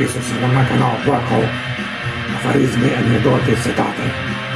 che se nam nakon a fare anegdote i setate.